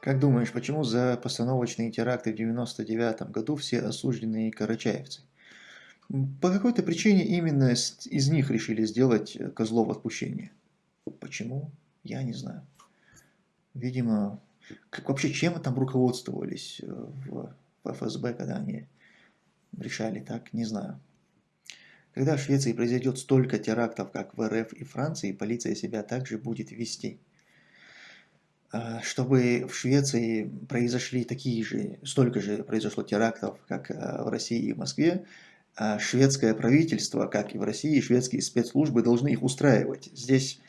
Как думаешь, почему за постановочные теракты в 99 году все осужденные карачаевцы? По какой-то причине именно из них решили сделать э, козлов отпущения. Почему? Я не знаю. Видимо, как вообще чем там руководствовались э, в ФСБ, когда они решали так, не знаю. Когда в Швеции произойдет столько терактов, как в РФ и Франции, полиция себя также будет вести. А, чтобы в Швеции произошли такие же, столько же произошло терактов, как а, в России и Москве, а шведское правительство, как и в России, шведские спецслужбы должны их устраивать. Здесь,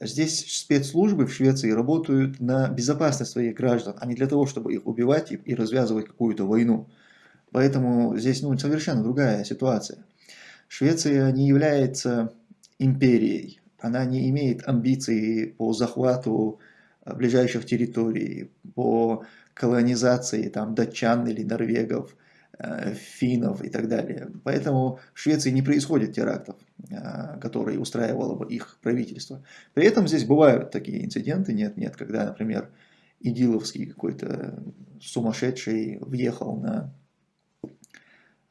здесь спецслужбы в Швеции работают на безопасность своих граждан, а не для того, чтобы их убивать и, и развязывать какую-то войну. Поэтому здесь ну, совершенно другая ситуация. Швеция не является империей, она не имеет амбиций по захвату ближайших территорий, по колонизации там, датчан или норвегов, э, финнов и так далее. Поэтому в Швеции не происходит терактов, э, которые устраивало бы их правительство. При этом здесь бывают такие инциденты, нет-нет, когда, например, Идиловский какой-то сумасшедший въехал на,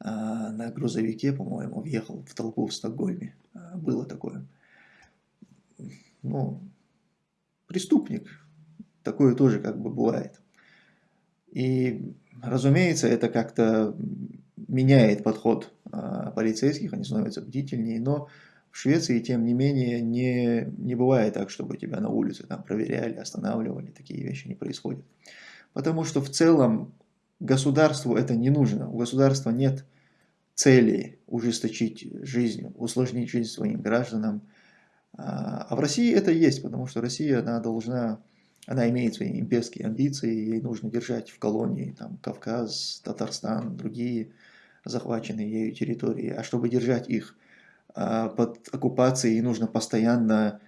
на грузовике, по-моему, въехал в толпу в Стокгольме. Было такое. Ну, преступник, Такое тоже как бы бывает. И, разумеется, это как-то меняет подход а, полицейских, они становятся бдительнее, но в Швеции, тем не менее, не, не бывает так, чтобы тебя на улице там проверяли, останавливали, такие вещи не происходят. Потому что в целом государству это не нужно, у государства нет цели ужесточить жизнь, усложнить жизнь своим гражданам. А, а в России это есть, потому что Россия, она должна она имеет свои имперские амбиции, ей нужно держать в колонии там, Кавказ, Татарстан, другие захваченные ею территории. А чтобы держать их а, под оккупацией, нужно постоянно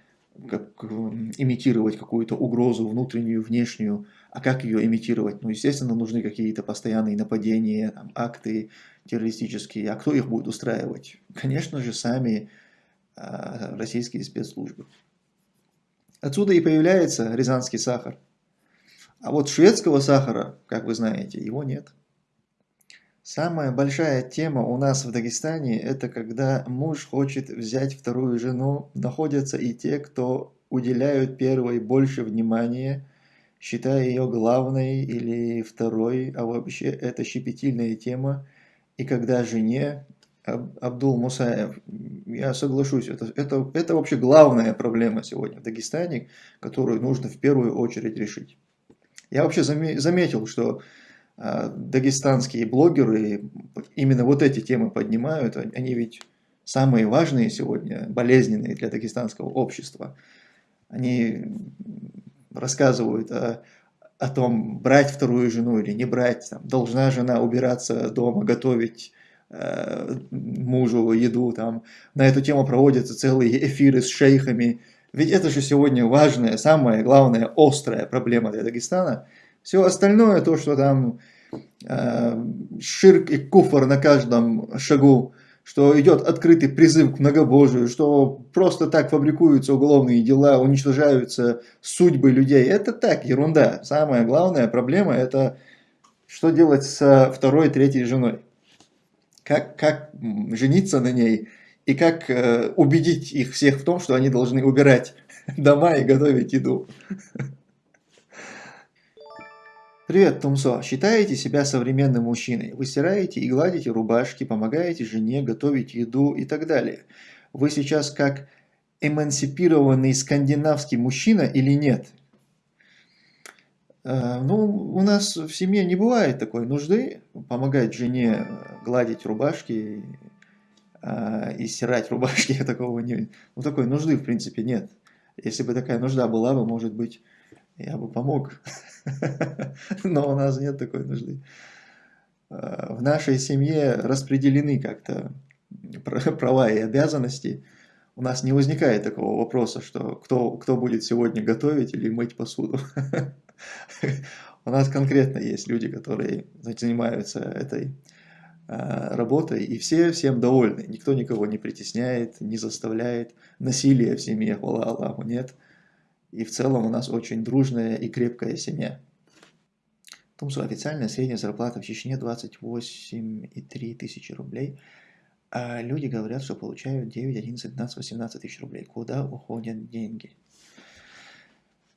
как, имитировать какую-то угрозу внутреннюю, внешнюю. А как ее имитировать? Ну, естественно, нужны какие-то постоянные нападения, там, акты террористические. А кто их будет устраивать? Конечно же, сами российские спецслужбы. Отсюда и появляется рязанский сахар. А вот шведского сахара, как вы знаете, его нет. Самая большая тема у нас в Дагестане, это когда муж хочет взять вторую жену, находятся и те, кто уделяют первой больше внимания, считая ее главной или второй, а вообще это щепетильная тема. И когда жене Абдул Мусаев, я соглашусь, это, это, это вообще главная проблема сегодня в Дагестане, которую нужно в первую очередь решить. Я вообще заметил, что э, дагестанские блогеры именно вот эти темы поднимают, они ведь самые важные сегодня, болезненные для дагестанского общества. Они рассказывают о, о том, брать вторую жену или не брать, там, должна жена убираться дома, готовить Э, мужу еду, там, на эту тему проводятся целые эфиры с шейхами. Ведь это же сегодня важная, самая главная, острая проблема для Дагестана. Все остальное, то, что там э, ширк и куфр на каждом шагу, что идет открытый призыв к многобожию, что просто так фабрикуются уголовные дела, уничтожаются судьбы людей. Это так, ерунда. Самая главная проблема это что делать со второй, третьей женой как, как жениться на ней и как э, убедить их всех в том, что они должны убирать дома и готовить еду. Привет, Тумсо. Считаете себя современным мужчиной? Вы стираете и гладите рубашки, помогаете жене готовить еду и так далее. Вы сейчас как эмансипированный скандинавский мужчина или нет? Э, ну, у нас в семье не бывает такой нужды помогать жене гладить рубашки э, и стирать рубашки. Такого не, ну, такой нужды, в принципе, нет. Если бы такая нужда была бы, может быть, я бы помог. Но у нас нет такой нужды. Э, в нашей семье распределены как-то права и обязанности. У нас не возникает такого вопроса, что кто, кто будет сегодня готовить или мыть посуду. У нас конкретно есть люди, которые занимаются этой а, работой, и все всем довольны. Никто никого не притесняет, не заставляет. Насилия в семье, хвала Аллаху, нет. И в целом у нас очень дружная и крепкая семья. В том, что официальная средняя зарплата в Чечне 28,3 тысячи рублей, а люди говорят, что получают 9, 11, 12, 18 тысяч рублей. Куда уходят деньги?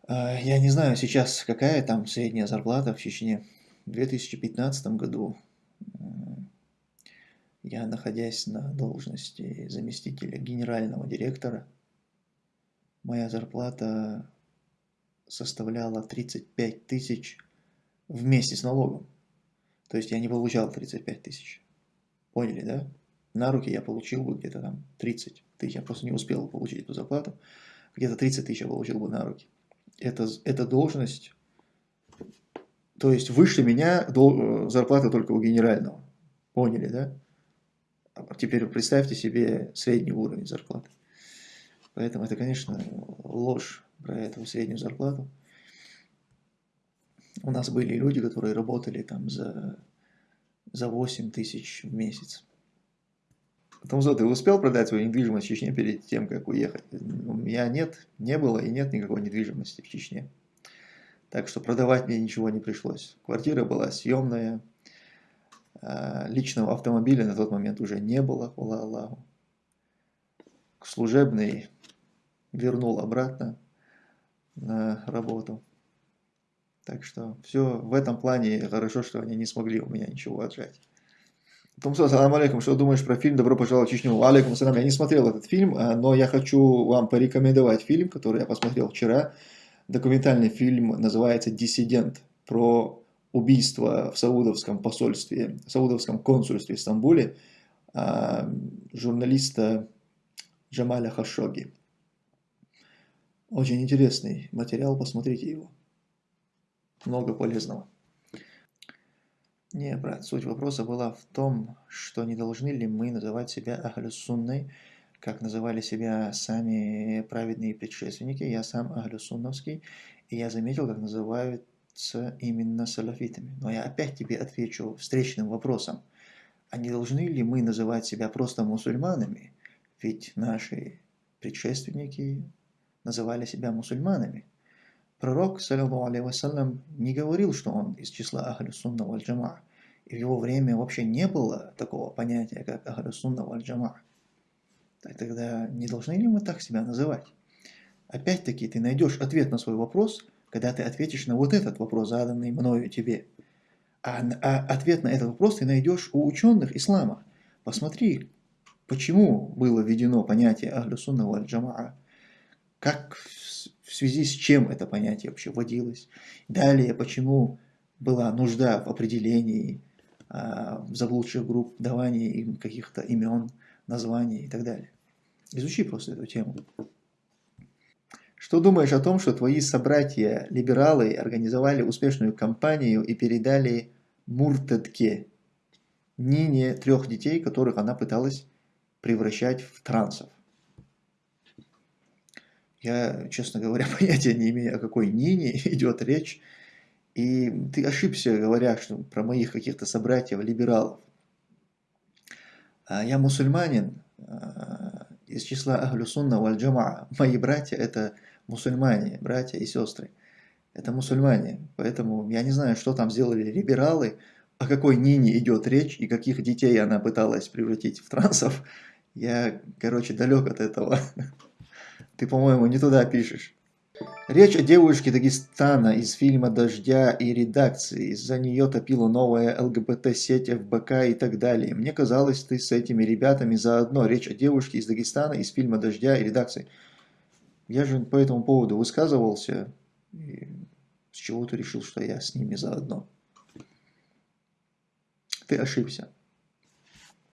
А, я не знаю сейчас, какая там средняя зарплата в Чечне. В 2015 году я, находясь на должности заместителя генерального директора, моя зарплата составляла 35 тысяч вместе с налогом. То есть я не получал 35 тысяч. Поняли, да? На руки я получил бы где-то там 30 тысяч. Я просто не успел получить эту зарплату. Где-то 30 тысяч я получил бы на руки. Это, это должность, то есть выше меня дол, зарплата только у генерального. Поняли, да? А теперь представьте себе средний уровень зарплаты. Поэтому это, конечно, ложь про эту среднюю зарплату. У нас были люди, которые работали там за, за 8 тысяч в месяц. Томзо, ты успел продать свою недвижимость в Чечне перед тем, как уехать? У меня нет, не было и нет никакой недвижимости в Чечне. Так что продавать мне ничего не пришлось. Квартира была съемная. А, личного автомобиля на тот момент уже не было, хвала Аллаху. Служебный вернул обратно на работу. Так что все в этом плане хорошо, что они не смогли у меня ничего отжать. Томсо, салам алейкум, что думаешь про фильм «Добро пожаловать в Чечню»? Алейкум салам, я не смотрел этот фильм, а, но я хочу вам порекомендовать фильм, который я посмотрел вчера. Документальный фильм называется «Диссидент» про убийство в Саудовском посольстве, в Саудовском консульстве в Стамбуле а, журналиста Джамаля Хашоги. Очень интересный материал, посмотрите его много полезного. Не, брат, суть вопроса была в том, что не должны ли мы называть себя Ахлюсунной, как называли себя сами праведные предшественники. Я сам Ахлюсунновский, и я заметил, как называются именно салафитами. Но я опять тебе отвечу встречным вопросом. А не должны ли мы называть себя просто мусульманами? Ведь наши предшественники называли себя мусульманами. Пророк, саллиллаху алейхи не говорил, что он из числа Ахлю Сунна валь. И в его время вообще не было такого понятия, как Ахлю Сунна валь Джама. Тогда не должны ли мы так себя называть? Опять-таки ты найдешь ответ на свой вопрос, когда ты ответишь на вот этот вопрос, заданный мною тебе. А, а ответ на этот вопрос ты найдешь у ученых ислама. Посмотри, почему было введено понятие Ахлю Сунна валь как в связи с чем это понятие вообще вводилось. Далее, почему была нужда в определении а, заблудших групп, давании им каких-то имен, названий и так далее. Изучи просто эту тему. Что думаешь о том, что твои собратья-либералы организовали успешную кампанию и передали Муртедке, Нине, трех детей, которых она пыталась превращать в трансов? Я, честно говоря, понятия не имею, о какой Нине идет речь. И ты ошибся, говоря что про моих каких-то собратьев-либералов. А я мусульманин а, из числа Ахлюсунна валь Мои братья – это мусульмане, братья и сестры. Это мусульмане. Поэтому я не знаю, что там сделали либералы, о какой Нине идет речь и каких детей она пыталась превратить в трансов. Я, короче, далек от этого. Ты, по-моему, не туда пишешь. Речь о девушке Дагестана из фильма «Дождя» и редакции. Из-за нее топила новая ЛГБТ-сеть ФБК и так далее. Мне казалось, ты с этими ребятами заодно. Речь о девушке из Дагестана из фильма «Дождя» и редакции. Я же по этому поводу высказывался. И с чего ты решил, что я с ними заодно? Ты ошибся.